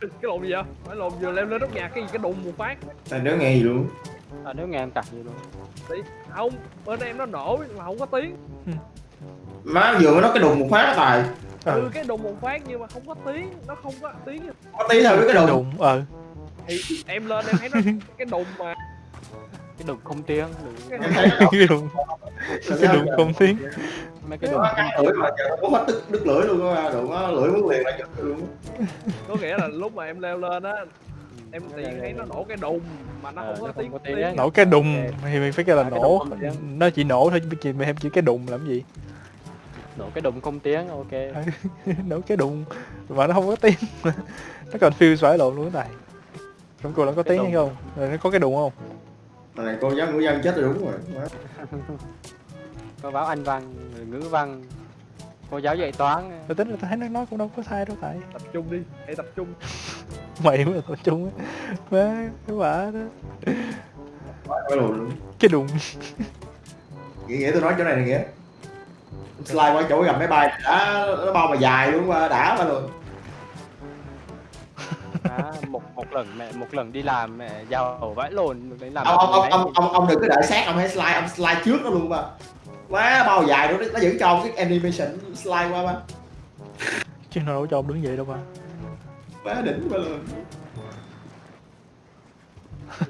cái lồn gì vậy? Phải lồn vừa leo lên nóc nhà cái gì? Cái đùng một phát. Tài đứa nghe gì luôn? À, nếu nghe em cặt gì luôn. Tí- không bên em nó nổ mà không có tiếng. Má vừa mới nói cái đùng một phát đó Tài. Ừ. Ừ cái đùng một phát nhưng mà không có tiếng. Nó không có tiếng. Có tí thôi với cái đùng. Đụng ờ thì em lên em thấy nó cái đùng mà cái đùng không tiếng cái đụng cái đụng không tiếng mấy cái đùng Nó không lưỡi mà có hết đứt, đứt lưỡi luôn á đụng nó lưỡi muốn liền là giật luôn có nghĩa là lúc mà em leo lên á em tiền thấy nó nổ cái đùng mà nó Ờ, không có tiếng nổ cái đùng thì mình phải kêu là À, cái nổ nó chỉ nổ thôi chứ mình em chỉ cái đùng làm gì nổ cái đùng không tiếng ok nổ cái đùng mà nó không có tiếng nó còn feel xoáy lộn luôn này trong cô nó có Cái tiếng hay không rồi nó có cái đùng không Thằng này cô giáo ngữ dân chết rồi đúng rồi. Có báo anh văn người ngữ văn cô giáo dạy toán. Tôi tính là tôi thấy nó nói cũng đâu có sai đâu tại. Tập trung đi hãy tập trung. Mày mới là tập trung á. Má cái quả đó. Lùn luôn. Cái đùng. Nghĩa nghĩa tôi nói chỗ này này nghĩa. Slide qua chỗ gầm máy bay đã nó bao mà dài luôn mà đã mà luôn à, một một lần mẹ một lần đi làm mẹ giàu vãi lồn được đến làm ông ông ông ông ông, ông đừng có đợi sát ông hãy slide ông slide trước nó luôn mà. Quá bao dài luôn nó vẫn cho ông cái animation slide qua mà chứ nó đâu cho ông đứng vậy đâu mà. Quá đỉnh mà luôn.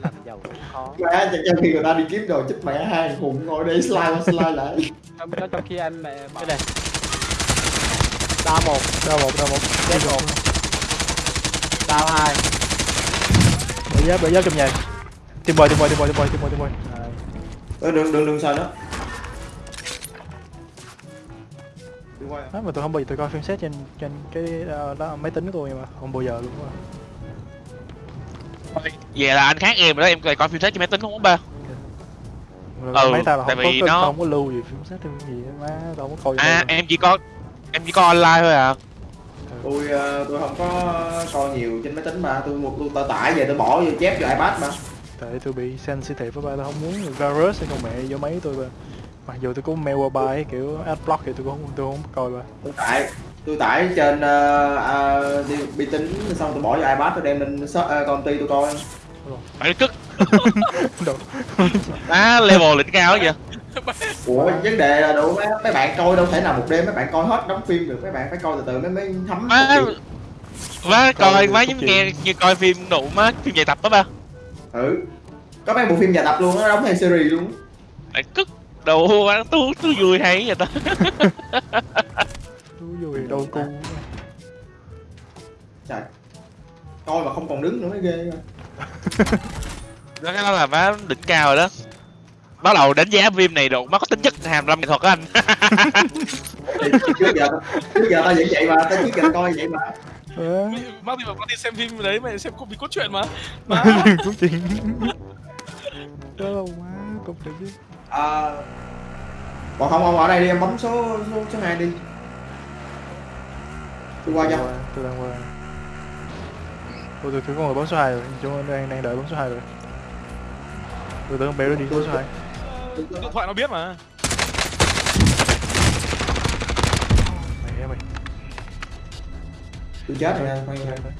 Làm giàu cũng khó. Quá cho khi người ta đi kiếm đồ chích mẹ hai hùng ngồi đây slide qua slide lại. Trong đó trong khi anh mẹ cái này đao một đau một. Đau một. Chết một đao hai. Bởi giáp bởi giáp trong nhà. Tìm bơi tìm bơi tìm bơi tìm bơi tìm bơi tìm bơi Ờ, đừng đừng đừng sợ nữa. Đó mà tôi không bao giờ tôi coi phim xét trên trên cái ờ, đó, máy tính của tôi mà. Không bao giờ luôn á. Vậy là anh khác em rồi đó, em lại coi phim xét trên máy tính không ba. Rồi Ừ, máy ta là tại không có nó- không có lưu gì phim xét thêm gì hết, má. Tao không có coi À em chỉ có em chỉ có online thôi à tôi ờ, tôi không có coi nhiều trên máy tính mà. Tôi một tôi tải tải về tôi bỏ vô chép vô ipad mà. Tại tôi bị sensitive với ba tôi không muốn virus hay con mẹ vô máy tôi ba. Mặc dù tôi có mail qua ấy, kiểu adblock thì tôi cũng không tôi không coi ba. Tôi tải tôi tải trên uh, uh, vi tính xong tôi bỏ vô ipad tôi đem lên shop, uh, công ty tôi coi. Phải cất. Á level đỉnh cao vậy ủa vấn đề là đủ mấy, mấy bạn coi đâu thể nào một đêm mấy bạn coi hết đóng phim được. Mấy bạn phải coi từ từ mới mới thấm má má Coi má giống nghe như coi phim nụ má phim dài tập đó ba. Ừ. Có mấy bộ phim dài tập luôn nó đóng thành series luôn phải cất đồ má tú tú vui hay vậy ta? Tôi vui đâu cu trời. Coi mà không còn đứng nữa mới ghê rồi. đó cái đó là má đỉnh cao rồi đó bắt đầu đánh giá phim này độ má có tính chất hàm lâm nghệ thuật á anh. Trước giờ trước giờ tao vẫn vậy mà tao trước giờ tao coi vậy mà. Má, thì mà con đi xem phim đấy mày xem cũng bị cốt truyện mà. Má. Câu chuyện đó đâu má cục được chứ. À, còn không ông ở đây đi em bấm số số số hai đi. Tôi qua cho. tôi đang qua. Tôi tôi tôi có người bấm số 2 rồi. Chúng tôi đang đang đợi bấm số 2 rồi. Tôi tưởng béo nó đi bấm số 2 Điện thoại nó biết mà. Mày mày tôi chết rồi nha khoan tôi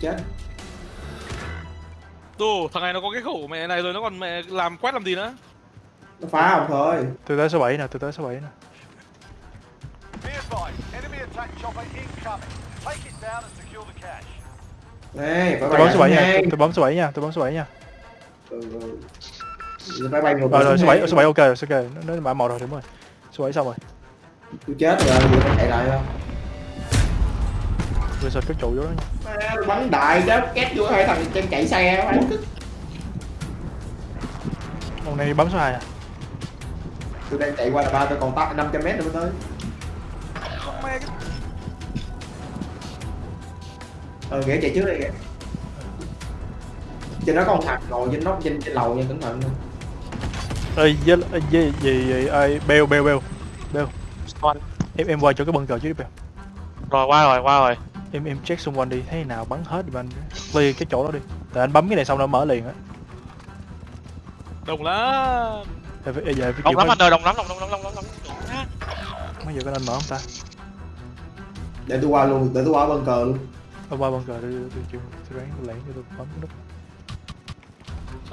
chết. Tù, thằng này nó có cái khẩu mẹ này rồi nó còn mẹ làm quét làm gì nữa? Nó phá ông thôi. Tôi tới số 7 nè tôi tới số 7 nè. Phải tôi bấm số 7 nha tôi, tôi bấm số 7 nha tôi bấm số 7 nha. Ừ, phải bay rồi rồi số hai. 7 số 7 ok rồi ok. Nó mã một rồi đúng rồi. Số 7 xong rồi. Tôi chết rồi giờ phải chạy lại không? Tôi search cái trụ vô đó à, bắn đại đó két vô hai thằng trên chạy xe bắn cứ ông này bấm số 2 à? Tôi đang chạy qua là ba tôi còn tắt 500 mét nữa mới tới. Mẹ cái ờ nghĩa chạy trước đây kìa trên đó có một thằng ngồi trên nóc trên trên lầu nha cẩn thận nha. Ơi với gì gì gì ai beo beo beo Con. em em qua chỗ cái bunker chứ đi beo rồi qua rồi qua rồi em em check xung quanh đi thấy nào bắn hết thì anh clear cái chỗ đó đi tại anh bấm cái này xong nó mở liền á đồng lắm Em phải- giờ phải đông chịu lắm anh ơi đông lắm đông lắm đông lắm đông lắm mấy giờ có nên mở không ta để tôi qua luôn để tôi qua bunker luôn Ông ba bunker tôi tôi tôi tôi ráng tôi lẻn cho tôi bấm cái nút.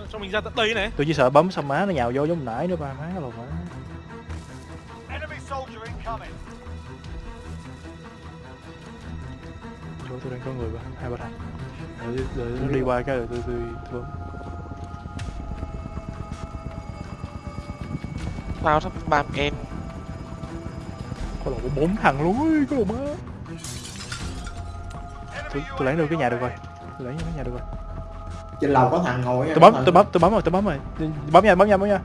Cho, mình ra tận đây này Tôi chỉ sợ bấm xong má nó nhào vô giống nãy nữa ba má lồn má. Chỗ tôi đang có người ba hai ba thằng. Đợi, đợi nó đi qua cái rồi tôi tôi tôi bấm. Tao sắp bam em. Có lộn có bốn thằng luôn ơi, có lộn má. Tôi, tôi lẻn được cái nhà được rồi. Tôi vô cái nhà được rồi. Trên lầu có thằng ngồi Tôi bấm tôi bấm tôi bấm rồi tôi bấm rồi. Bấm nha bấm nha bấm nha.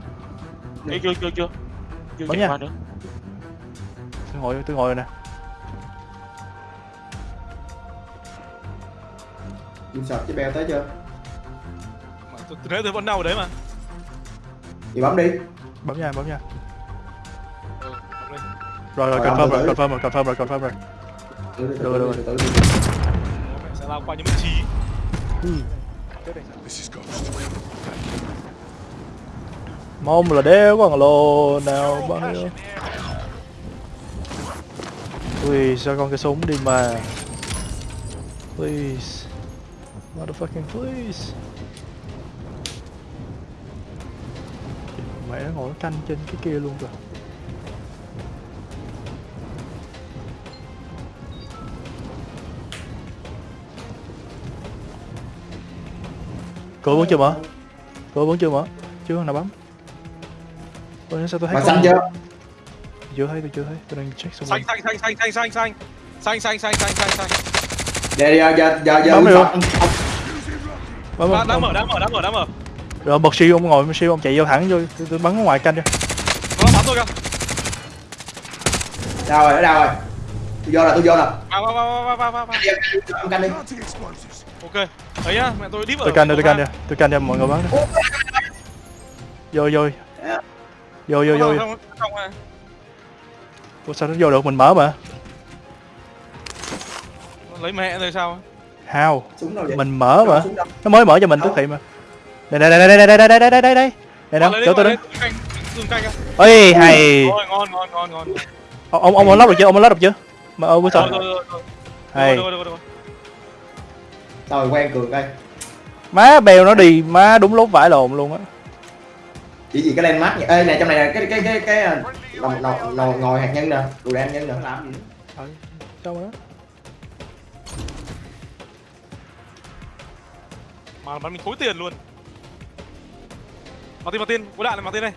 Chưa chưa chưa chưa. Chưa Bấm nha. nữa. Tôi ngồi tôi ngồi rồi nè. Dùm sọt với beo tới chưa Mà tôi, thấy tôi vẫn đau ở đấy mà thì bấm đi Bấm nha bấm nha. ừ. Rồi rồi Rồi, confirm rồi confirm rồi confirm rồi confirm rồi. Được rồi, từ Mẹ sẽ lao qua những vị trí Mong là đéo có thằng lô nào, bao nhiêu. Please cho con cái súng đi mà. Please. Motherfucking please. Mẹ nó ngồi nó canh trên cái kia luôn rồi. Cô vẫn chưa mở? Cô vẫn chưa mở? Chưa nào bấm. Ôi sao tôi thấy Mà xanh chưa? Chưa thấy tôi chưa thấy. Tôi đang check xong xanh, rồi Xanh xanh xanh xanh xanh xanh Xanh xanh xanh xanh xanh. Giờ giờ giờ giờ giờ Bấm dạ. rồi Bấm rồi Đã mở đã mở đã mở đã mở. Rồi bật siêu ông ngồi siêu ông chạy vô thẳng vô. Tôi bắn ở ngoài canh cho. Nó bắn tôi kìa. Đâu rồi ở đâu rồi. Tôi vô rồi tôi vô rồi. Vào vào vào vào vào vào Canh đi. Ok đấy nhá mẹ tôi vào tôi canh cho tôi canh cho tôi canh cho mọi người bắn đi. Vô vô. Vô vô vô. Không Ủa, sao nó vô được? Mình mở mà. Lấy mẹ rồi sao? Vậy? Mình mở mà. nó mới mở cho mình tức thị mà. Đây đây đây đây đây đây đây đây đây đây. Đây đây đây đâu chỗ tôi đứng. á ơi hay. Rồi, ngon ngon ngon ngon. Ông ông ông lắp được chưa? Ông lắp được chưa? Mà rồi sao? rồi rồi rồi. Hay rồi quen cường đây. Má bèo nó đi má đúng lúc vải lồn luôn á. Chỉ gì cái landmark nhỉ ê này trong này là cái cái cái cái nồi nồi nồi ngồi hạt nhân nè đồ đạn nhân nè. Làm gì Ừ, sao mà đó. Mà bắn mình thối tiền luôn. Martin Martin có đạn này Martin đây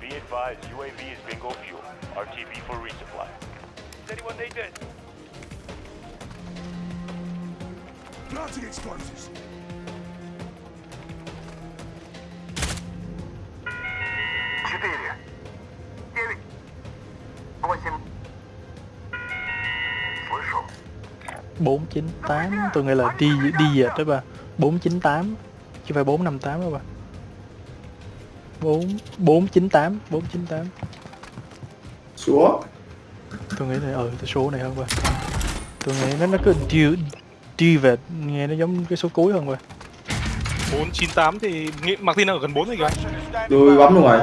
Be advised, UAV is bingo fuel. RTB for resupply. Does anyone Planting explosives! Bốn chín tám, tôi nghe là đi đi dệt đó bà. Bốn chín tám, chứ phải bốn năm tám đó bà. Bốn bốn chín tám, bốn chín tám. Số? Tôi nghĩ là ừ, số này hơn bà. Tôi nghĩ nó nó cứ điều về nghe nó giống cái số cuối hơn ba 498 thì nghĩ Martin đang ở gần 4 rồi kìa. Tôi bấm luôn rồi.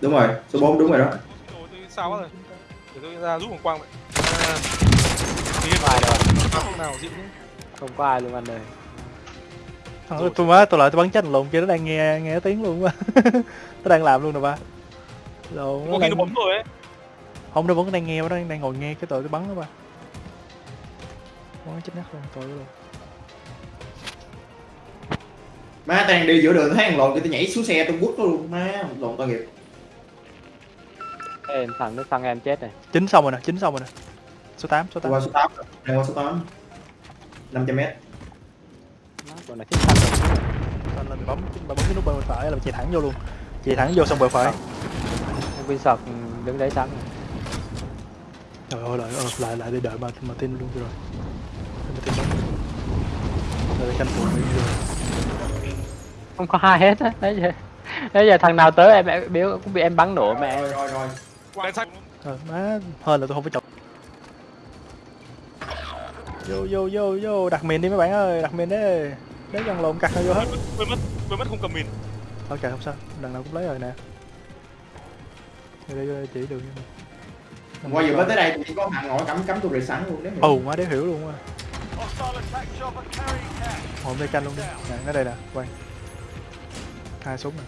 Đúng rồi số 4 đúng rồi đó. Sao quá rồi. Để tôi ra giúp một quang vậy. À, đâu không nào dịu nhé không có ai luôn anh ơi. Thằng tôi má tôi lại tôi bắn chết lùn kia nó đang nghe nghe tiếng luôn ba nó đang làm luôn rồi ba. Lộn nó đang nó bấm rồi ấy. Không nó vẫn đang nghe nó đang đang ngồi nghe cái tội tôi bắn đó ba bắn chết nát luôn tội luôn. Má tao đang đi giữa đường thấy thằng lồn cho tôi nhảy xuống xe tôi quất nó luôn. Má lồn tội nghiệp. Ê, thằng nước thằng em chết này. Chín xong rồi nè chín xong rồi nè. Số 8 số 8 qua số 8 đang qua số 8 500 mét. Nó còn là thằng Nên là mình bấm bấm cái nút bên phải là chạy thẳng vô luôn. Chạy thẳng vô xong bờ phải. Em Win sọt đứng đấy sẵn trời ơi lại lại lại để đợi mà mà tin luôn rồi không có ai hết á. Đấy giờ đấy giờ thằng nào tới em em biếu cũng bị em bắn nổ mẹ rồi rồi rồi. Quang sách Ờ, má hơn là tôi không phải chọc vô vô vô vô đặt miền đi mấy bạn ơi đặt miền đi. Lấy gần lộn cặt nó vô hết. Quên mất quên mất không cầm mìn. Ok không sao. Lần nào cũng lấy rồi nè. Đây chỉ đường qua vừa mới tới đây chỉ có thằng ngồi cắm cắm tôi rì sẵn luôn đấy ồ má đéo hiểu luôn á Ngồi đây canh luôn đi. Nè nó đây nè quay. Hai súng nè.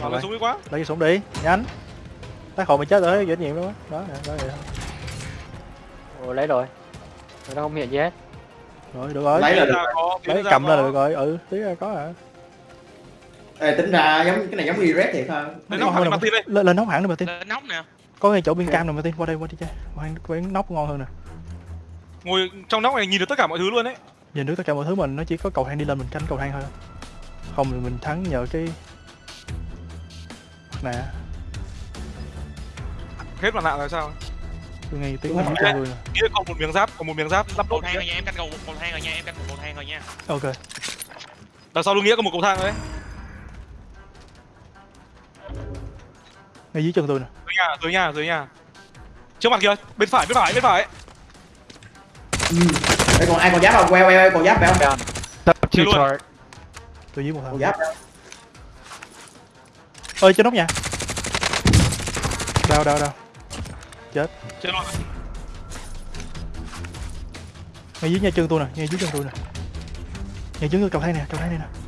Đây, lên súng đi quá. lấy cái súng đi. Nhanh. Tác hộ mày chết rồi dễ nhiệm luôn á. Đó nè đó vậy thôi. Ồ, lấy rồi. Nó không hiện gì hết. Rồi được rồi. Lấy là được. lấy cầm lên là được rồi. Ừ tí ra có à Ê, tính ra giống cái này giống Red thiệt ha Lên nóc hẳn Martin đây. lên nóc hẳn đi mà tin lên nóc nè có ngay chỗ bên cam này mà tin? Qua đây qua đi chơi. Qua quán nóc ngon hơn nè. Ngồi trong nóc này nhìn được tất cả mọi thứ luôn đấy. nhìn được tất cả mọi thứ mình nó chỉ có cầu thang đi lên mình canh cầu thang thôi. Không thì mình thắng nhờ cái nè Hết mặt nạ là sao? tôi nghe tiếng nói cho người nè. Nghĩa còn một miếng giáp, còn một miếng giáp lắp cầu thang rồi nha em canh cầu cầu thang rồi nha em canh cầu thang rồi nha. Ok. Đằng sau lưng nghĩa có một cầu thang đấy. Ngay dưới chân tôi nè. Dưới nhà, dưới nhà, dưới nhà. Trước mặt kia, bên phải, bên phải, bên phải. Ê, còn ai còn giáp không? Queo queo còn giáp phải không? Chưa luôn. tôi dưới một còn thằng giáp ơi trên nóc nhà. Đau đau đau Chưa luôn. ngay dưới nhà chân tôi nè ngay dưới chân tôi nè. Ngay dưới cầu thang nè cầu thang này nè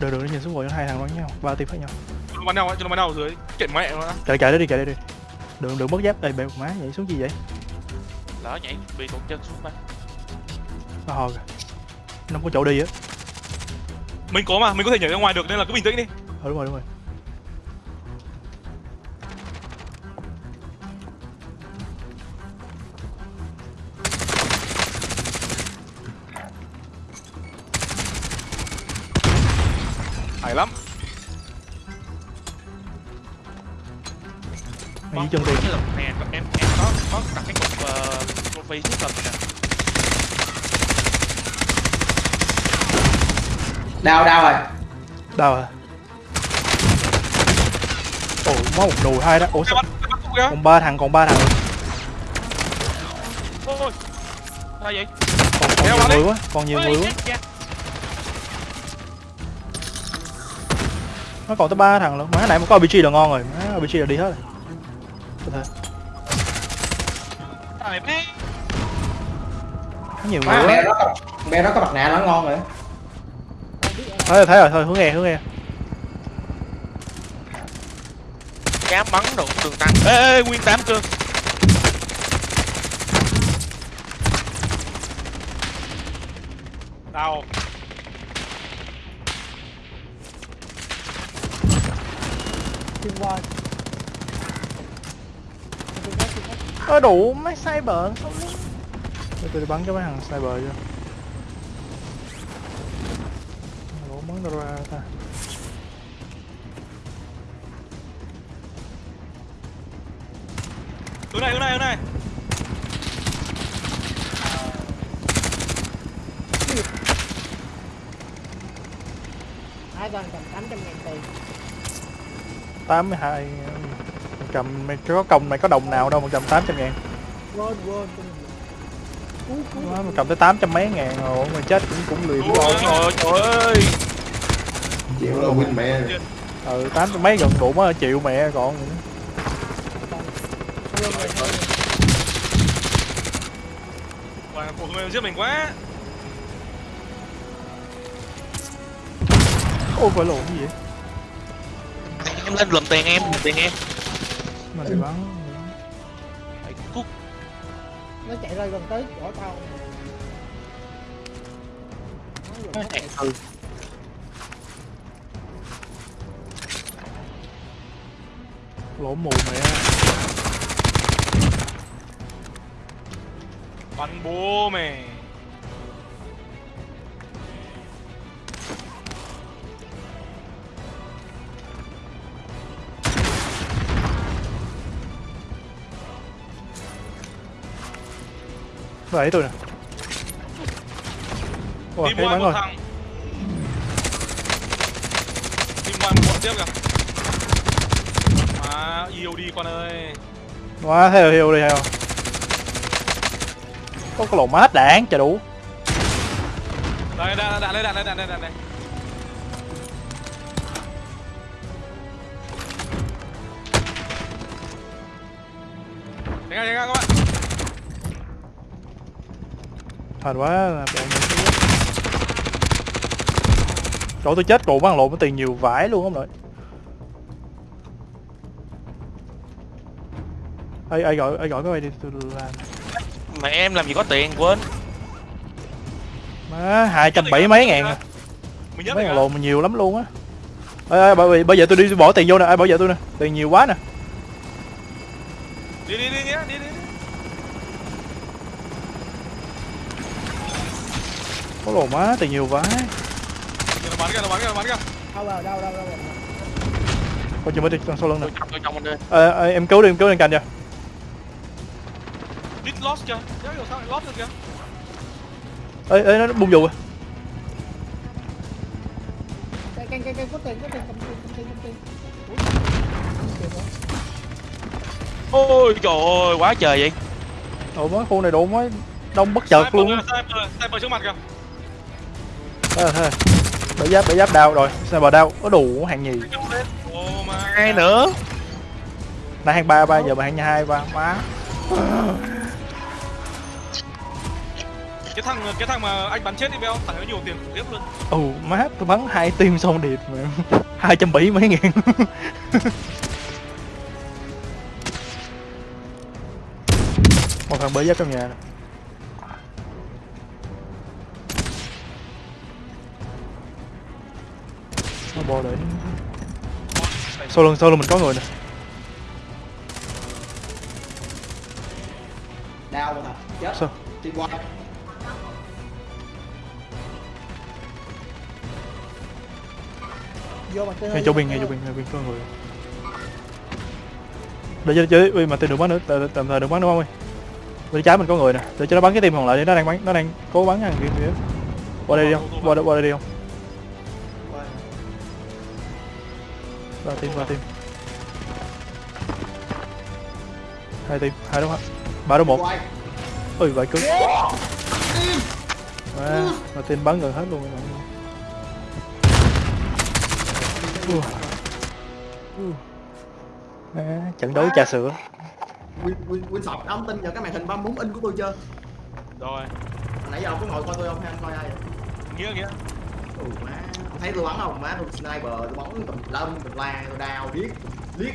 được được nó nhìn xuống ngồi hai thằng bắn nhau ba tim khác nhau Chúng nó bắn nhau chúng nó bắn nhau ở dưới. Kiện mẹ nó. chạy chạy đấy đi chạy đấy đi đừng đừng mất giáp đây bèo má nhảy xuống gì vậy lỡ nhảy bị tụt chân xuống ba nó hò kìa nó không có chỗ đi á Mình có mà, mình có thể nhảy ra ngoài được nên là cứ bình tĩnh đi. ờ đúng rồi đúng rồi dưới chân tôi lần nè em em có có đặt cái cục uh, trophy trước lần nè. Đau đau rồi. Đâu à? Ồ máu một đùi hai đó. Ủa sao còn ba thằng còn ba thằng. Ôi sao vậy? Còn, còn nhiều người quá còn nhiều Ôi, người quá. nó còn tới ba thằng luôn má nãy mà có RPG là ngon rồi. Má RPG là đi hết rồi có thể Trời có nhiều người mẹ nó có mẹ nó có mặt nạ nó ngon rồi. Thấy rồi thấy rồi thôi hướng nghe hướng nghe. Dám bắn được đường tăng ê, ê nguyên tám cương. Đào. Ơ đủ mấy cyber không biết. Để tôi đi bắn cho mấy thằng cyber Ủa, bắn đâu ra ta. Hướng này, hướng này, hướng này. hai toàn cầm 800 ngàn tiền? Tám mươi hai cầm mày có công mày có đồng nào đâu mà cầm 800 ngàn. Quên quên cầm tới 800 mấy ngàn rồi mày chết cũng cũng lười ôi trời ơi, trời ơi. Chịu là win mẹ. Ừ 800 mấy gần đủ mới chịu mẹ còn. Wow, cuộc người giết mình quá. ôi phải lộn gì vậy? Em lên lùm tiền em lùm tiền em mà bị bắn Phải cút nó chạy ra gần tới chỗ tao. Nó gần tới. ừ. Lộn mù mẹ. Bắn bố mày. Đấy tôi nè Ủa, Team one một rồi. thằng. Team one một bọn tiếp kìa. Má, yêu đi con ơi. Quá heo heo đi heo Có cái lỗ mát hết đạn, chả đủ. Đây, đạn, đạn đây, đạn đây, đạn đây, đạn đây Đánh ra, đánh Hên quá là bạn Trời ơi, tôi chết rồi bắn lộn cái tiền nhiều vãi luôn không nội ai ai gọi ai gọi cái này đi tôi làm Mẹ em làm gì có tiền quên. má hai trăm bảy mấy ngàn à. Mấy ngàn lộn nhiều lắm luôn á ê ê bởi vì bây giờ tôi đi bỏ tiền vô nè ai bảo vệ tôi nè tiền nhiều quá nè Đi đi đi nhé, đi đi. đi. Có lộn má tiền nhiều vãi Kìa, Nó bắn kìa, nó bắn kìa, nó bắn kìa. đâu rồi đâu đâu đâu coi chừng mới đi sau lưng nè Tôi trong tôi ê, ê, em cứu đi em cứu lên cạnh cho Đít lost kìa. Đéo hiểu sao lại lost được kìa. ê ê nó bung dù rồi cái cái cái cái có tiền có tiền cầm tiền cầm tiền cầm tiền Ủa? Ôi trời ơi, quá trời vậy. ồ má khu này độ má đông bất chợt luôn á Sniper, sniper, sniper trước mặt kìa. Là bể giáp bể giáp đau rồi. Sao bờ đau? Có đủ hàng nhì. Hai nữa. nãy hàng ba ba giờ mà hàng hai ba má. Cái thằng cái thằng mà anh bắn chết đi Beo, thằng ấy nhiều tiền khủng khiếp luôn. ồ má tôi bắn hai tim xong điệp mà hai trăm bảy mấy ngàn. Một thằng bể giáp trong nhà nè nó bò để sau lưng sau lưng mình có người nè. Đau mà thật chết. Sao? đi qua vô ngay chỗ bên ngay chỗ bên ngay bên có người. Để cho chơi uy mà tên đừng bắn nữa tạm thời đừng bắn nữa không ơi? Bên trái mình có người nè. Để cho nó bắn cái tim còn lại đi nó đang bắn nó đang cố bắn thằng kia kia qua đây đi không? Qua đây qua đây đi không ba tim ba tim hai tim hai đúng không ba đúng một. Ui vậy cứng à, mà tên bắn gần hết luôn rồi Ui. Ui. À, trận đấu trà sữa. Win Win Win sọt ông tin vào cái màn hình 34 inch của tôi chưa? Rồi, nãy giờ ông có ngồi coi tôi không hay anh coi ai vậy? Nghĩa nghĩa. ừ má thấy tôi bắn không má tôi sniper tôi bắn tùm lum tùm la tôi đào điếc liếc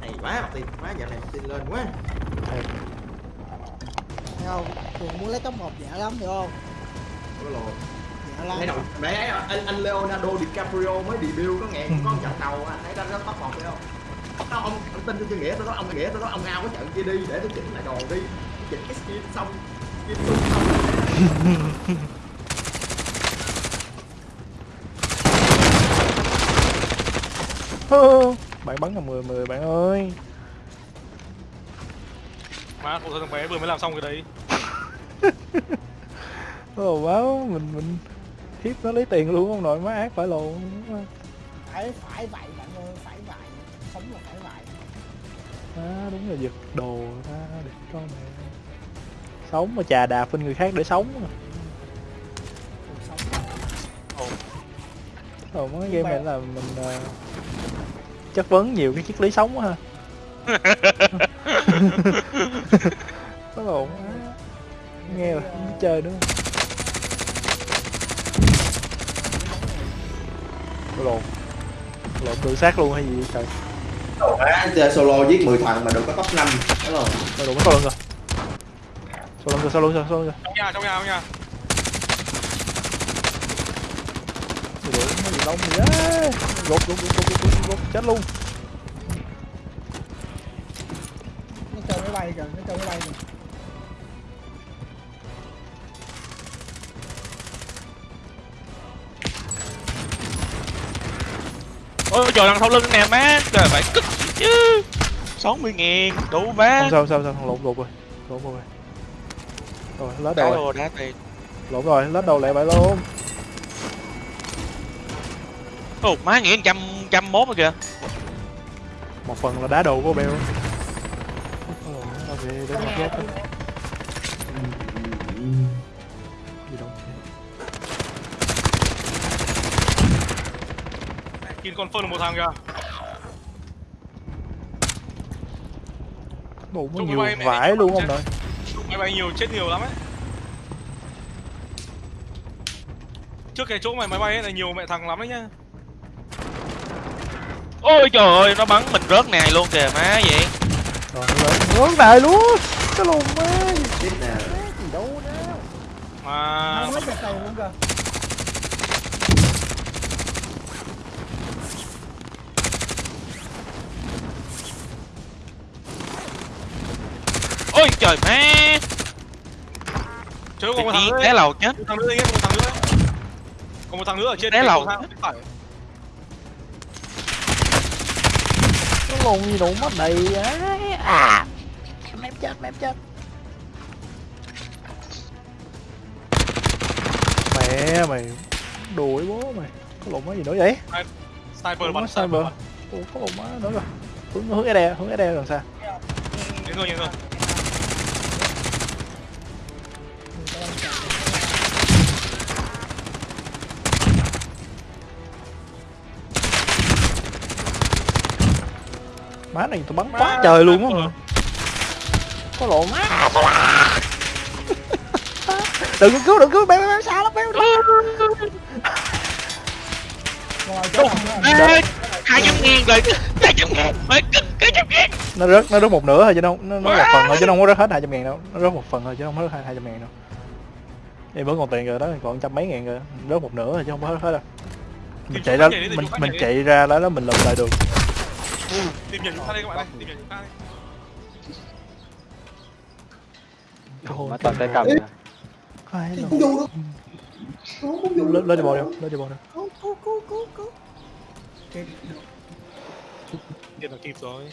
này quá mặt tiền quá giờ này mặt tiền lên quá. Thấy không? Thường muốn lấy top một dễ lắm hiểu không? Ôi lồ mẹ ấy, anh, anh Leonardo DiCaprio mới debut có ngàn có một trận đầu à thấy nó top một phải không? Đó, ông ông tin tôi chưa nghĩa tôi nói ông nghĩa tôi nói ông ao cái trận kia đi để tôi chỉnh lại đồ đi. Tôi chỉnh cái skin xong skin xong bạn bắn là 10 10 bạn ơi. Má, cậu thằng bé vừa mới làm xong cái đấy. Ồ báo mình mình hiếp nó lấy tiền luôn không nội má ác phải lộn. Phải phải vậy bạn ơi phải vậy sống là phải vậy à, đúng là giật đồ ta để con mẹ. Sống mà chà đạp bên người khác để sống. À. sống. Ồ. Mấy game này là mình ờ, chất vấn nhiều cái triết lý sống quá ha. Có lộn quá. Nghe là không biết chơi nữa. Lộn. Lộn tự sát luôn hay gì vậy trời? Chơi solo giết 10 thằng mà được có top 5 Đúng rồi lộn có lộn rồi. Sao lộn rồi sao lộn rồi sao lộn rồi Trong nhà, trong nhà, trong nhà. Lộn nó gì đông gì á Gột gột gột gột gột chết luôn. Nó chơi máy bay kìa nó chơi máy bay kìa. Ôi trời đằng sau lưng nè má. Trời phải cất chứ. 60 ngàn đủ má. Không sao sao sao lộn lộn rồi. Lộn rồi. Rồi lết đầu rồi. lết đầu lại vậy luôn Ồ, má nghĩ trăm trăm mốt rồi kìa. một phần là đá đồ của đâu? Kill confirm một thằng kìa. Bộ có nhiều bay vải luôn không đợi máy bay nhiều chết nhiều lắm ấy. Trước cái chỗ mày máy bay ấy là nhiều mẹ thằng lắm đấy nhá ôi trời ơi nó bắn mình rớt này luôn kìa má vậy. Lên Hướng này luôn. Cái lùn má. Tiếp nè. Gì đâu đó. Mà lấy luôn kìa. Ôi trời má. Tự còn một thằng nữa. té lầu chết. Em một thằng nữa còn một thằng nữa. Ở trên Té lầu. phải Cái lùn gì đủ mất đầy á À. Mép chết mép chết. Mẹ mày Đuổi bố mày. Cái lùn má gì nữa vậy? Sniper bắn sniper Ủa có lùn má nữa rồi. Hướng hướng cái đè hướng cái đè làm sao? Đến rồi đến rồi Má này tao bắn quá trời luôn á mà. Có lộn. Má Đừng có cứu đừng cứu béo béo xa lắm rồi Ê, hai trăm ngàn rồi. Hai trăm ngàn. Mấy cái trăm ngàn nó rớt nó rớt một nửa thôi chứ đâu nó, nó một phần thôi chứ nó không có rớt hết hai trăm ngàn đâu. Nó rớt một phần thôi chứ không rớt hai hai trăm ngàn đâu. Em vẫn còn tiền rồi đó còn trăm mấy ngàn rồi. Rớt một nửa thôi chứ không có hết hết đâu. Mình chạy ra mình mình chạy ra đó đó mình lùm lại được tìm nhận chúng ta đây các bạn đây tìm nhận chúng ta đây. Mà toàn tay cầm nè thì đâu. cũng vô đâu nó cũng vô lên lên đi bộ đi lên đi bộ đi cứu cứu cứu cứu cứu. Kịp là kịp rồi.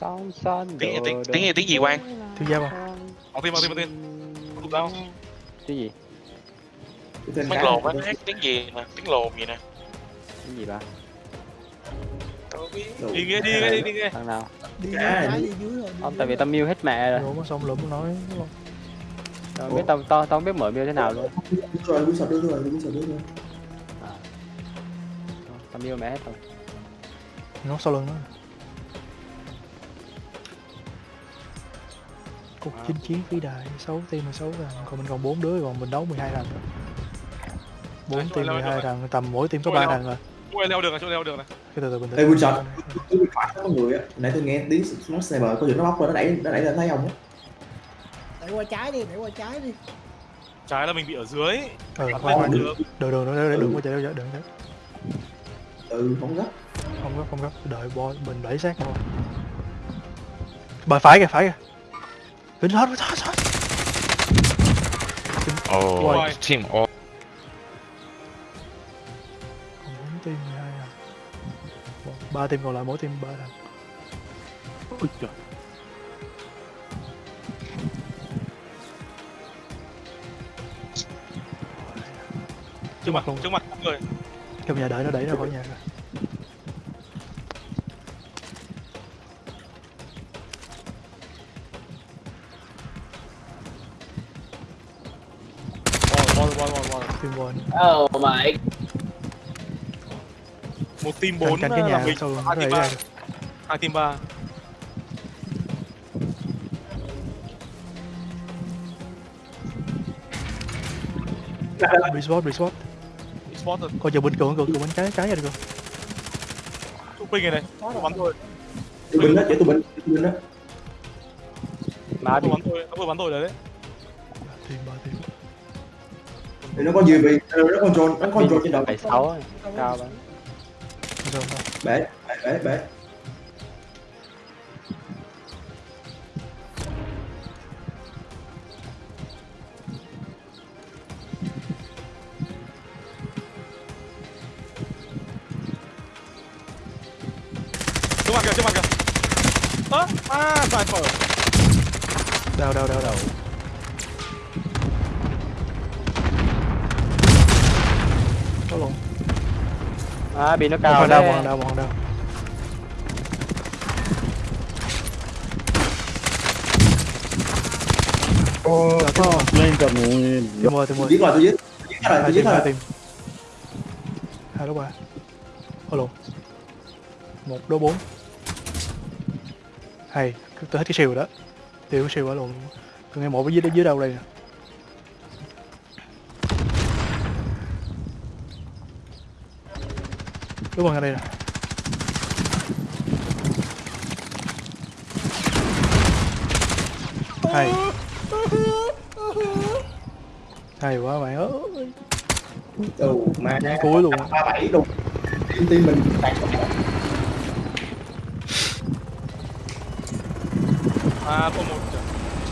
Sóng xanh tiếng tiếng tiếng tiếng gì quan thiếu gia không. Bảo tiền bảo tiền bảo tiền Cụp đau cái gì? Cái lồn á tiếng gì nè tiếng lồn gì nè. Cái gì ba đi nghe đi nghe đi đi nghe thằng nào? Đi Cái dưới rồi không tại vì rồi. tao mute hết mẹ rồi. Rồi mà xong lụm nói tao biết tao tao tao không biết mở mute thế nào luôn. Rồi cũng sợ đưa rồi cũng sợ đưa rồi. Tao mute mẹ hết rồi. Nó sau lưng nó cuộc chinh chiến vĩ đại 6 team 16 thằng còn mình còn 4 đứa còn mình đấu 12 thằng bốn Đấy, team rồi, rồi, 12 rồi. thằng tầm mỗi team có Rồi, 3 rồi. thằng rồi leo được này chỗ leo được cái từ từ bình tĩnh Ê, Wilson. Tôi bị phải có người á nãy tôi nghe tiếng nó sniper có chuyện nó bóc rồi nó đẩy nó đẩy lên thấy không á? Đẩy qua trái đi đẩy qua trái đi. Trái là mình bị ở dưới. Ừ được được được được được. được đừng có chạy đâu đừng đấy ừ không gấp. Không gấp không gấp. Đợi boy mình đẩy sát boy bờ phải kìa phải kìa. Kính hết hết hết. Rồi. team ồ ba team còn lại mỗi team ba thằng. Ui trời trước mặt trước mặt người. Trong nhà đợi nó đẩy ra khỏi nhà rồi. Bò bò bò bò team one một team canh bốn canh cái là nhà mình. sau lưng nó hai team ba. hai team ba. Respawn respawn rồi. Coi chờ bên cường cường cường bên trái trái ra được không chụp ping này này tôi bắn thôi. Tụi binh đó chỉ tụi binh tụi binh đó. Má đi. tôi bắn thôi nó vừa bắn thôi đấy. Team ba team thì nó có gì bị nó control nó control trên đầu. bảy sáu cao lắm sao sao bể bể bị nó một cao một thằng đau một thằng đau lên cầm team mười team tôi mười giết rồi tôi giết tôi giết rồi hai tôi giết rồi team hai đấu ba. Lộn một đấu bốn. Hay tôi hết cái siêu rồi đó. Tiêu cái siêu ở luôn. Tôi nghe một ở dưới dưới đâu đây nè đúng rồi ở đây nè. Hay. Hay quá mày ơi. Ừ mà Cái cuối luôn. ba bảy luôn team team mình đạt À, có một.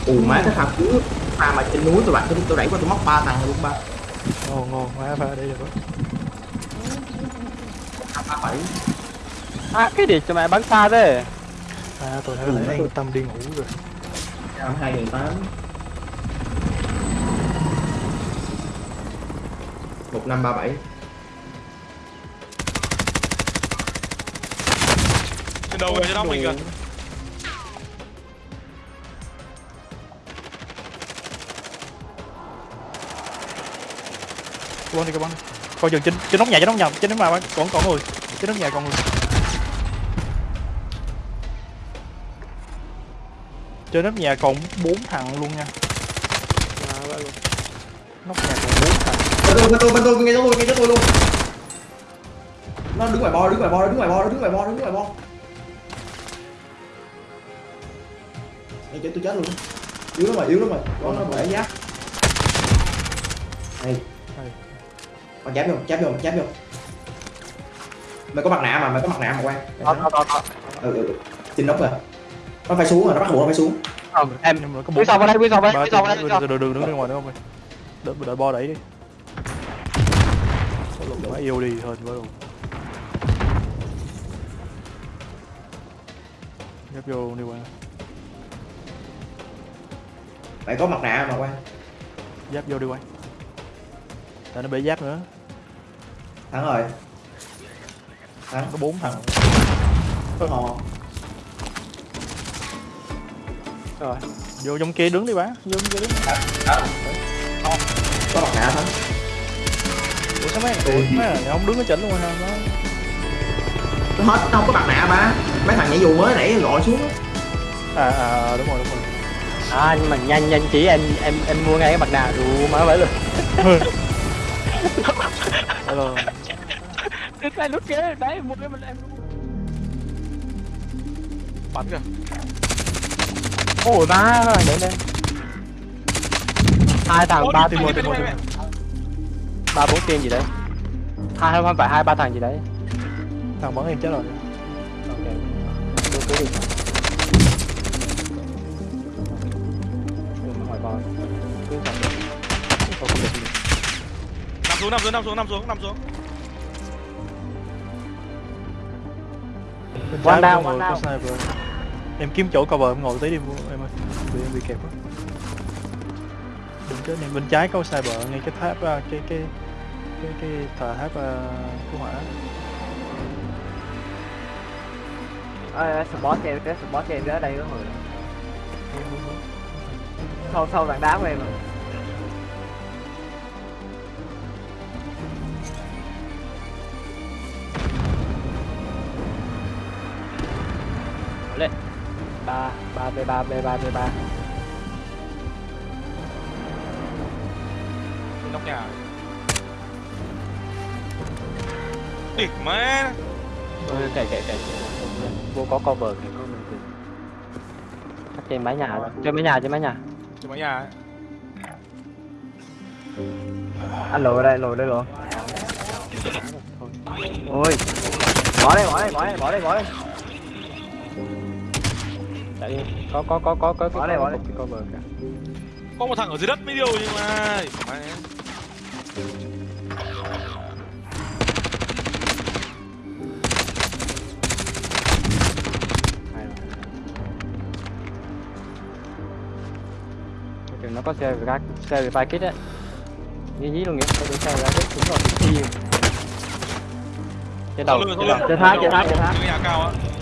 ù má cái thằng cuối pha mà trên núi tôi bạn tôi đẩy qua tôi móc ba thằng luôn ba. Ngon ngon. Má phải đây được đó bảy À, cái gì cho mày bắn xa thế? à tôi thấy là an tâm đi ngủ rồi. Năm hai nghìn tám một năm ba bảy. Trên đầu kìa, trên nóc mình kìa. cái bắn đi cái bắn đi coi chừng trên trên nóc nhà trên nóc nhà trên nóc nhà còn còn người trên nóc nhà còn người trên nóc nhà còn bốn thằng luôn nha. Nóc nhà còn bốn thằng. Bên tôi bên tôi bên tôi nghe tôi nghe tôi luôn. Nó đứng ngoài bo đứng ngoài bo đứng ngoài bo đứng ngoài bo đứng ngoài bo. Ê, chết tôi chết luôn. Yếu lắm rồi yếu lắm rồi. Có nó bể giáp này con giáp vô giáp vô giáp vô mày có mặt nạ mà mày có mặt nạ mà quan Đó, đó, ừ, ừ, ừ. trên nóc rồi. Nó phải xuống rồi nó bắt buộc nó phải xuống. Ờ, em Quý bốn sau vào đây, quý sau vào đây, quý sau vào đây, từ đường đứng ra ngoài nữa không ơi đợi đợi bo đẩy đi. Quá yêu đi hơn quá rồi ghép vô đi qua mày có mặt nạ mà quan giáp vô đi quay tại nó bị giáp nữa. Thắng rồi thắng có bốn thằng. Hò Rồi. vô trong kia đứng đi bá. Vô trong kia đứng. Có mặt nạ thắng ủa sao mấy thằng mấy thằng không đứng ở chỉnh luôn hả? Nó nó hết nó không có mặt nạ mà mấy thằng nhảy dù mới nãy gọi xuống. Á. à à đúng rồi đúng rồi. À, nhưng mà nhanh nhanh chỉ em em em mua ngay cái mặt nạ đủ má vậy luôn. Hello. Đứt tay nút kia, đấy mua cái mình em. Bắn kìa. Ôi má rồi, để lên. Hai thằng ba đi, một tiền một một. ba bốn tiền gì đấy hai không phải hai ba thằng gì đấy thằng bắn em chết rồi ok đưa cứ đi bò cứ. Nằm xuống, nằm xuống, nằm xuống, nằm xuống, nằm xuống. One down, có one down. sniper em kiếm chỗ cover em ngồi tí đi em ơi. Bị em bị kẹp quá. Đừng chết em bên trái có sniper ngay cái tháp à, cái cái cái cái thờ tháp à, cứu hỏa Ê, support cho em, cái support cho em ở đây có người Sâu sâu tảng đá của em rồi ba ba b ba b ba b ba nóc nhà. Địt má. kệ kệ kệ kệ. vô có cover thì có mình Chắc trên mái nhà trên mái nhà trên mái nhà Trên mái nhà ấy. Anh lùi đây, lùi đây luôn Ôi Bỏ đây, bỏ đây, bỏ đây, bỏ đây, bỏ đây đi có có có có có đây, bỏ đây. cái cover kìa. Có một thằng ở dưới đất mới điều nhưng mà... Cái nó có xe ra xe về vai kit á như dí luôn nghĩa có cái xe ra kit đúng rồi thì trên đầu. Trên tháp, trên tháp, trên tháp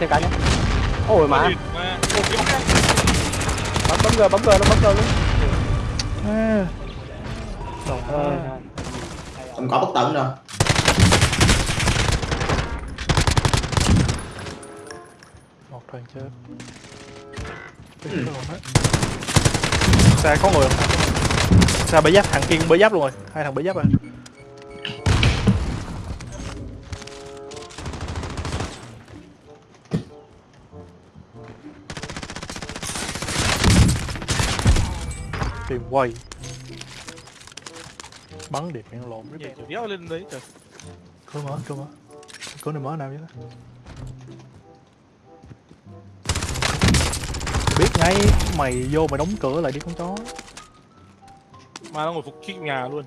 thêm cái nhé. Ôi bóng Bấm bấm g, bấm g, nó bấm g luôn. à. Trời ơi không có bất tận đâu một thằng chết hết. xa có người không xa bể giáp thằng kia cũng bể giáp luôn rồi hai thằng bể giáp rồi tìm quay. Bắn điệp miệng lộn kiểu đéo lên đấy trời cơ mở cơ mở. Có này mở nào vậy đó? Biết ngay mày vô mày đóng cửa lại đi con chó. Mà nó ngồi phục kích nhà luôn.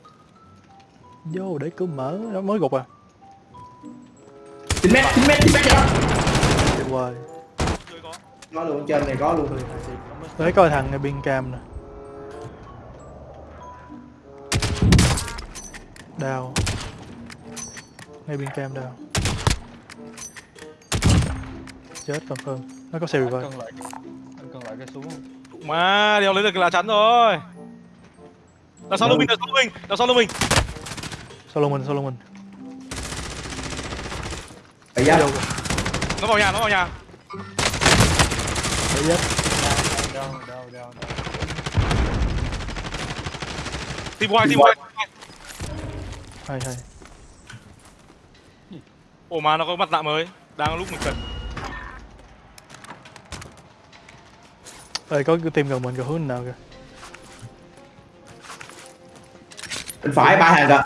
Vô để cửa mở nó mới gục à. 9 mét 9 mét 9 mét vậy đó tuyệt vời. Có. Luôn trên này có luôn. Đấy coi thằng này biên cam nè Đào. Ngay bên cam đào. Chết còn hơn Nó có xe revive Anh anh cần lại cái súng? Mà, đéo lấy được cái lá chắn rồi. Là sau lưng mình, là sau lưng mình, đằng sau lưng mình. Sau lưng mình, sau lưng mình Đấy giáp Nó vào nhà, nó vào nhà. Đấy giáp Đau, đau, đau, đau Team white, team white hay hay. Ồ mà nó có mặt nạ mới. Đang lúc mình cần. Ê, có cái team gần mình kìa hướng nào kìa. Bên phải ba hàng rồi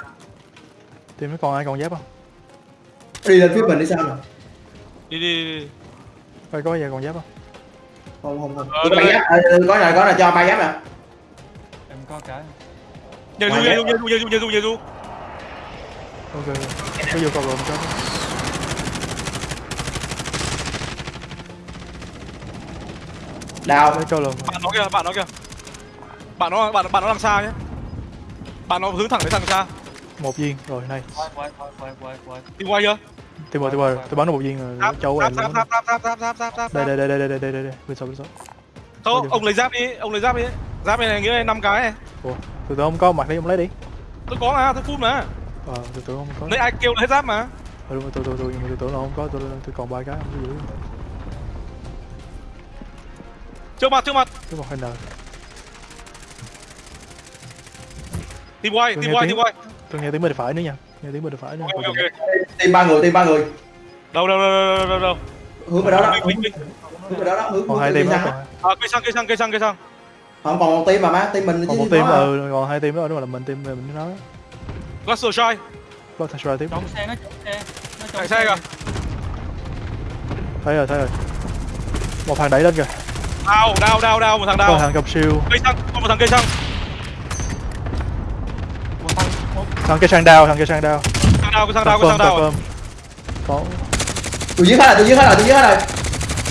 team nó còn ai còn giáp không? Đi lên phía mình đi sao nè Đi đi đi, đi. Coi có ai còn giáp không? Không không không. Ờ, ba giáp. Ờ, có rồi có rồi cho ba giáp nè. Du, Ngoài nhảy đấy. du, nhảy du, nhảy du, nhảy du, nhảy du Ok, bây giờ còn rồi cho Đào. Cho lồng. Bạn nó kìa, bạn nó kìa. Bạn nó, bạn, bạn nó làm sao nhé. Bạn nó hướng thẳng đến thằng xa. Một viên, rồi này. Đi quay chưa? Tìm quay tìm quay tôi bắn được một viên rồi, châu em lắm Đây, đây, đây, đây, đây, đây, đây, đây, bên sau, bên sau. Thôi, ông lấy giáp đi, ông lấy giáp đi. Giáp này nghĩa là 5 cái này. Ủa, tụi tôi không có mặt đi, ông lấy đi. Tôi có mà, tôi full mà ờ từ từ không có. Nãy ai kêu là hết giáp mà. Ờ đúng rồi từ từ từ nhưng mà từ từ nó không có tôi tôi còn ba cái không có giữ Trước mặt, trước mặt. Cái một hai nờ Tìm hoài, Tôi tìm nghe hoài, tiếng- tìm hoài tôi nghe tiếng bên phải nữa nha. Nghe tiếng bên phải nữa Ok, ok, tìm ba người tìm ba người. Đâu, đâu, đâu, đâu, đâu, đâu hướng về đó đó. Hướng về đó đó hướng còn hướng hai về team còn, á. À, cây xăng, cây xăng, cây xăng, cây xăng. Không còn một team mà má team mình còn một team nó ừ còn hai team nữa đúng là mình team mình nói Cluster Strike thằng Shry tiếp. Chạy xe kìa. Thấy rồi thấy rồi. Một thằng đẩy lên kìa. Đào, đào, đào, đào, một thằng có đào thằng cầm siêu. Cây xăng, có một thằng cây xăng. Thằng cây sang đao thằng cây sang đao Thằng đào, cái thằng đào, cái thằng confirm có tôi giết hết rồi tôi giết hết rồi tôi giết hết rồi.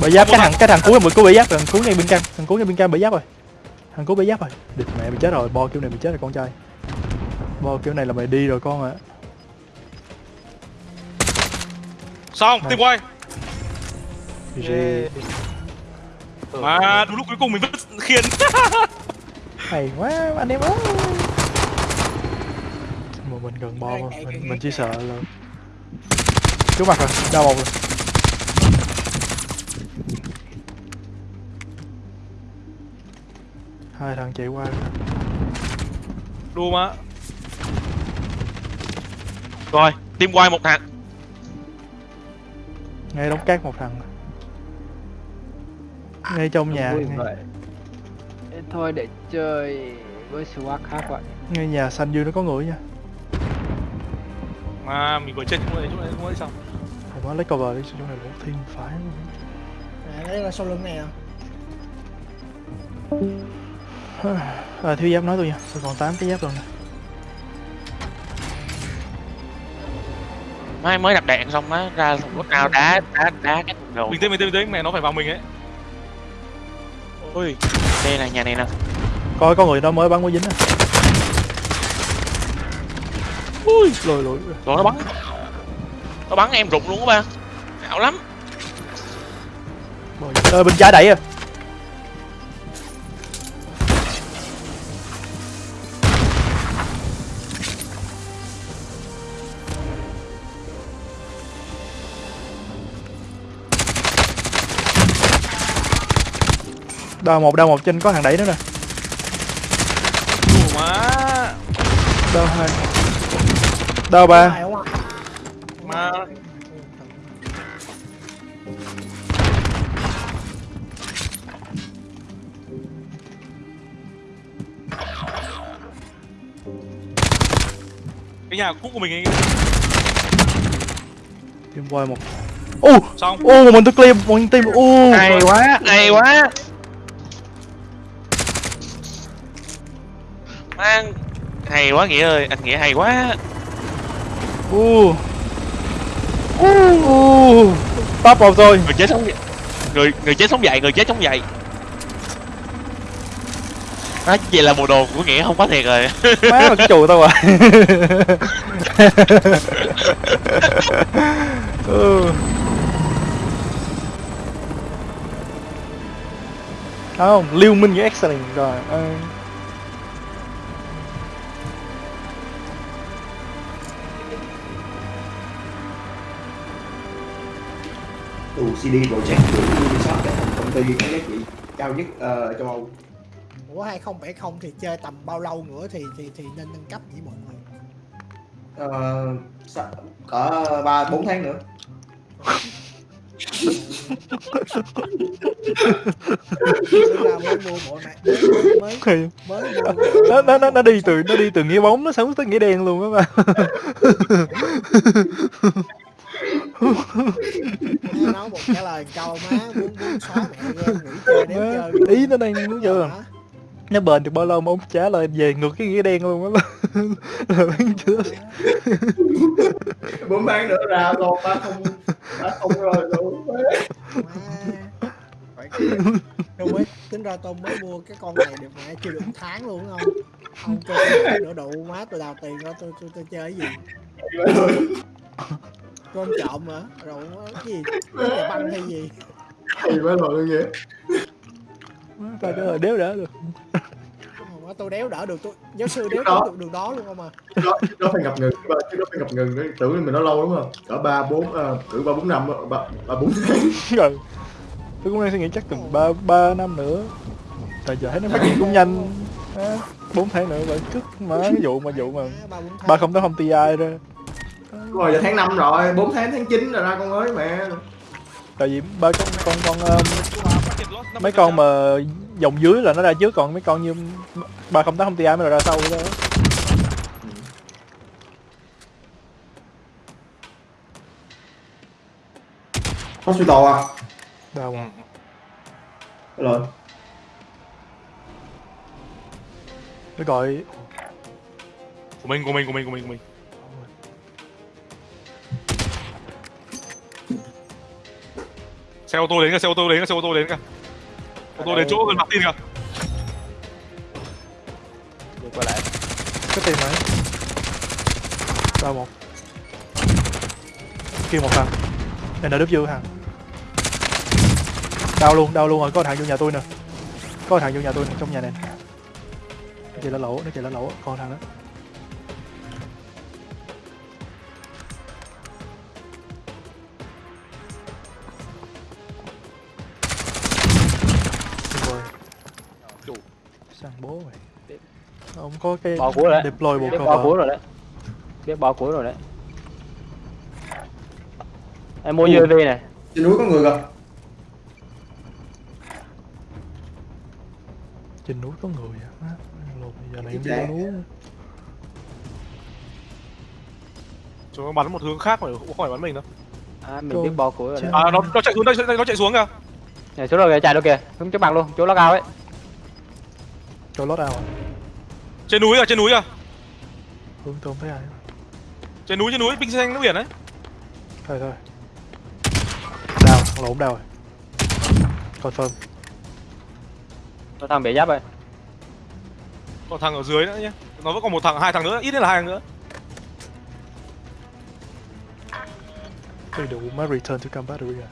Bể giáp cái thằng cái thằng cuối một cuối bể giáp thằng cuối ngay bên cam thằng cuối ngay bên cam bể giáp rồi. Thằng cuối bể giáp rồi. Địch mẹ bị chết rồi bo kiểu này bị chết rồi con trai bo kiểu này là mày đi rồi con ạ. Xong, tìm hoài GG Mà đúng lúc cuối cùng mình vẫn khiên hay quá anh em ơi. Mà mình gần bo mà mình, mình chỉ sợ là trước mặt rồi đau một rồi. Hai thằng chạy qua. Rồi. Đùa mà Rồi, team quay một thằng. Ngay đóng cát một thằng. Ngay trong nhà. Ngay, Thôi để chơi với swag khác vậy. ngay nhà xanh dưới nó có người nha. Mà mình vừa chết chỗ này, chỗ này, này xong. Không có lấy cover đi chỗ này một thiên phải À, đây là sau lưng này à? à, thiếu giáp nói tôi nha. Tôi còn 8 cái giáp rồi nè Mới mới đặt đạn xong á ra thùng lúc nào đá đá đá cái thùng đầu. bình tĩnh bình tĩnh bình tĩnh mẹ nó phải vào mình ấy Ui, đây là nhà này nè. coi có người đó mới bắn mới dính á ui lùi lùi Rồi nó bắn. Nó bắn em rụng luôn á ba. Ảo lắm. ờ bên trái đẩy à đao một đao một trên có thằng đẩy nữa nè. Má. Đao hai. Đao ba. Mà cái nhà cũ của mình ấy Team quay một. Ô xong. ô mình tôi clear một team ô. Hay quá, hay quá. Mang hay quá nghĩa ơi, anh nghĩa hay quá. ô ô ô top một rồi Người chết sống dậy. Người người chết sống dậy, người chết sống dậy. Đó, vậy là bộ đồ của nghĩa không có thiệt rồi. má là cái chù tao rồi ừ. không lưu minh với excellent rồi ờ. Tù CD Projekt của Ubisoft là công ty có giá trị cao nhất ờ, châu Âu. Ủa 2070 thì chơi tầm bao lâu nữa thì thì thì nên nâng cấp nhỉ mọi người? Ờ, cỡ ba bốn tháng nữa. Nó nó nó nó đi từ nó đi từ nghĩa bóng nó sống tới nghĩa đen luôn á ba Má nói một trả lời câu má muốn muốn xóa mẹ game nghỉ chơi đéo chơi ý nó đang đúng chưa Hả? nó bền được bao lâu mà ông trả lời về ngược cái nghĩa đen luôn á. Là bán chưa bốn tháng nữa ra luôn ba không ba không rồi luôn Tôi mới tính ra tôi mới mua cái con này được mẹ chưa được tháng luôn không? Ông. Cho tôi nửa độ má tôi đào tiền ra tôi tôi tôi chơi cái gì? Con trộm hả? Rồi cái gì? Cái nhà băng hay gì? hay quá rồi vậy phải cái lời đéo đỡ được. Tôi đéo đỡ được tôi giáo sư đéo Đó. đỡ được đường đó luôn không à? đó nó phải ngập ngừng chứ nó phải ngập ngừng đấy. Tưởng mình nó lâu đúng không? Cỡ ba bốn ờ, cỡ ba bốn năm ba ba bốn tháng. Rồi. Tôi cũng đang suy nghĩ chắc tầm ba ba năm nữa. Tại giờ thấy nó phát triển cũng nhanh. Bốn tháng nữa vẫn cứt mà cái vụ mà vụ mà ba không tới không ti ra Đúng rồi giờ tháng năm rồi bốn tháng tháng 9 rồi ra con ơi mẹ. Tại vì ba con con con um, mấy con mà dòng dưới là nó ra trước còn mấy con như ba không tám không ti mới là ra sau đó. Hospital à? Đâu rồi nó gọi của mình của mình của mình của mình của mình xe ô tô đến kìa, xe ô tô đến kìa, xe ô tô đến kìa. Ô tô đến chỗ gần mặt tin kìa. Đi qua lại. Cái tìm đấy ba một. Kia một thằng. Này là đứt dư hàng đau luôn đau luôn rồi. Có thằng vô nhà tôi nè. Có thằng vô nhà tôi nè, trong nhà này nó chạy lá lỗ, nó chạy lá lỗ. Con thằng đó. Bố mày. Ông có cái Bỏ của đấy. deploy bộ biết cover bao cuối rồi đấy. Biết bao cuối rồi đấy. Em mua UAV này. Trên núi có người kìa. Trên núi có người à? Má, lột giờ này em đi núi. Chúng nó bắn một hướng khác mà không phải bắn mình đâu. À, mình biết bao cuối rồi đấy. À nó nó chạy xuống đây nó chạy xuống kìa. Này chỗ rồi kìa chạy đâu kìa. Hướng trước mặt luôn chỗ nó cao ấy cho lót ao à? Trên núi à trên núi à hướng tôi không thấy ai. Trên núi trên núi pin xanh nước biển đấy. Thôi thôi. Đau lộn đau rồi. Confirm Có thằng bể giáp rồi. còn thằng ở dưới nữa nhé nó vẫn còn một thằng hai thằng nữa ít nhất là hai thằng nữa. Tôi đủ mới return to combat area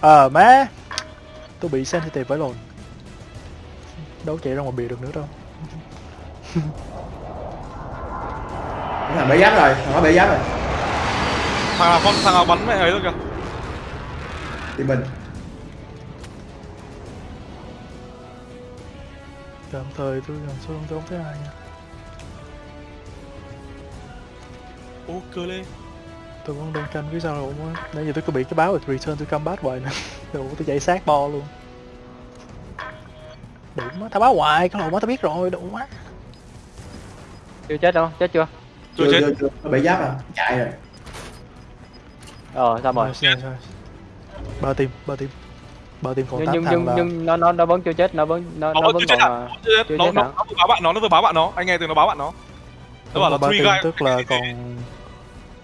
Ờ má. Tôi bị sensitive với lồn Đâu chạy ra ngoài bìa được nữa đâu. Thằng bể giáp rồi thằng nó bể giáp rồi. Thằng nào con thằng nào bắn mẹ ấy rồi kìa. Thì mình. Tạm thời tôi làm sao tôi không thấy ai nha. Ô cơ lên. Tôi vẫn đang canh phía sau rồi Nãy giờ tôi có bị cái báo là return to combat hoài nè. Đủ tôi chạy sát bo luôn Đủ má, tao báo hoài, cái lộn má tao biết rồi, đủ má Chưa chết đâu, chết chưa? chưa chưa chết. Chưa bể giáp rồi chạy rồi. Ờ sao rồi? Nice. Ba team, ba team Ba team còn Nhưng 8 nhưng thằng nhưng là nhưng nó nó nó vẫn chưa chết, nó vẫn nó nó nó vẫn còn à? à, Chưa chết. chưa nó chết nó nó vừa báo bạn nó nó vừa báo bạn nó. Anh nghe từ nó báo bạn nó. Nó bảo là ba guy tức là còn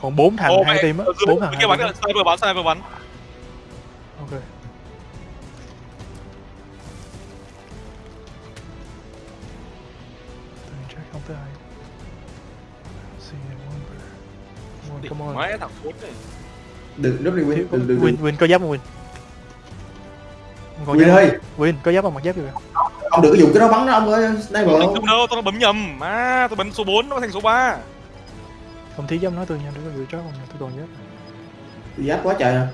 còn bốn thằng hai team á, dưới bốn thằng kia hai bắn sniper bắn sniper bắn Come on, thằng khốn này đừng rất đi win đừng đừng Win, đừng Win có giáp không Win? Còn Win ơi? Win có giáp không mặc giáp kìa. ông đừng có dùng cái đó bắn nó ông ơi sniper Tôi không đâu, tôi bấm nhầm. À, tôi bấm số 4 nó thành số 3. Không thiếu giáp nói tôi nha, đừng có gửi chó không tôi còn giáp. giáp quá trời à.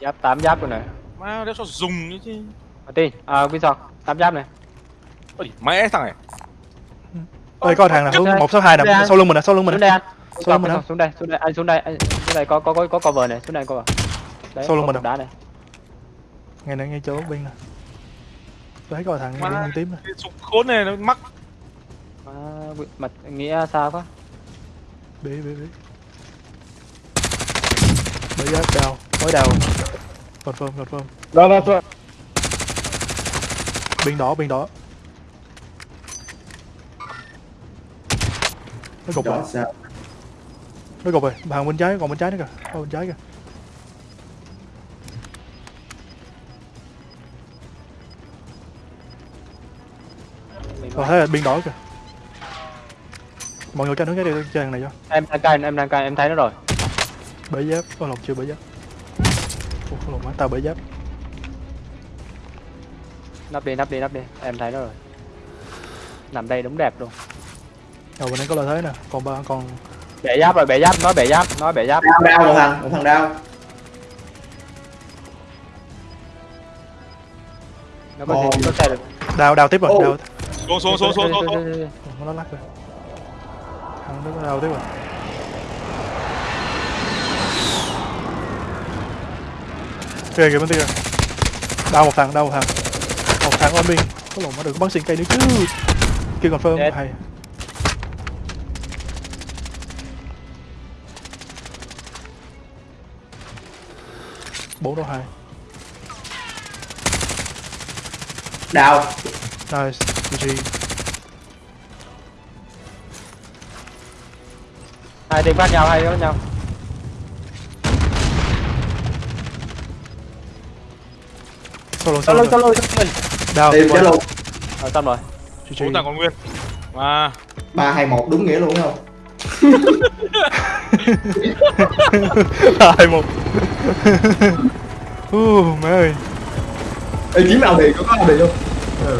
Giáp 8 giáp rồi này. Má, đéo cho dùng nữa chứ. Martin, à Winson, 8 giáp này. Ôi, mẹ thằng này. Ơi có thằng nào hướng đây. 162 nè, đây. sau lưng mình nè, sau lưng mình nè. Đây anh. Xuống đây, xuống đây, anh xuống đây, anh xuống đây có có có có cover này, xuống đây cover. Đấy, mình cục đá này. Ngay nè, ngay chỗ bên nè. Tôi thấy có thằng ngay bên tím. Cái súng khốn này nó mắc. À, mặt nghĩa sao quá. Bế bế bế. Bế giáp đào, mới đào. Confirm, confirm. Đó, đó, đó. Bên đỏ, bên đỏ. Nó gục rồi, nó gục rồi. Hàng bên trái, còn bên trái nữa kìa. Ở bên trái kìa. Còn thấy là bên đỏ kìa. Mọi người canh hướng cái đây chơi thằng này cho. Em đang cai, em đang cai, em thấy nó rồi. Bể giáp, có lộn chưa bể giáp. Ủa, lộn má, tao bể giáp. Nắp đi, nắp đi, nắp đi. Em thấy nó rồi. Nằm đây đúng đẹp luôn. Rồi bên đây có lợi thế nè, còn ba còn Bể giáp rồi, bể giáp, nói bể giáp, nói bể giáp. đau đau một thằng một thằng đau Nó có thể có thể được. đào đào tiếp rồi, Ô. đào. Xuống xuống xuống xuống xuống. nó lắc rồi. Thằng nó đào tiếp rồi. Kìa kìa bên kia. Đào một thằng, đào một thằng. Một thằng on biên. Có lộn mà được bắn xuyên cây nữa chứ. Kia còn firm hay. Bốn đấu hai. Đau nice GG Hai team khác nhau, hai team khác nhau. solo Solo, solo solo, đào tìm chết luôn Rồi xong rồi. GG thằng còn nguyên. À, ba hai một đúng nghĩa luôn đúng không hai một. Uh, mẹ ơi. Ê, kiếm nào thì có có nào thì không? Ừ